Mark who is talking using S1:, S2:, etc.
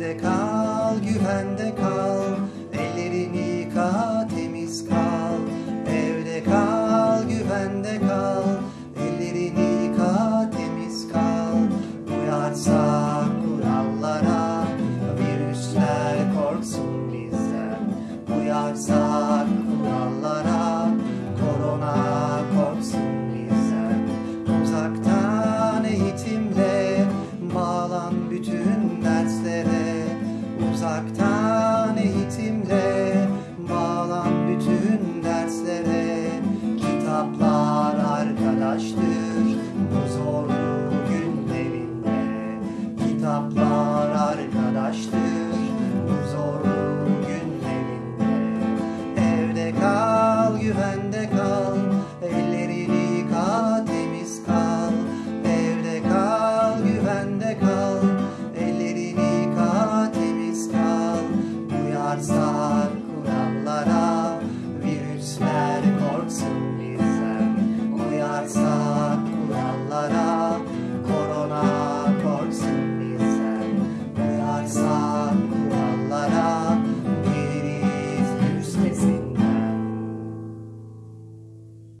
S1: Evde kal, güvende kal, uzaktan eğitimle Bağlan bütün derslere. Kitaplar arkadaştır bu zorlu günlerinde. Kitaplar God's side.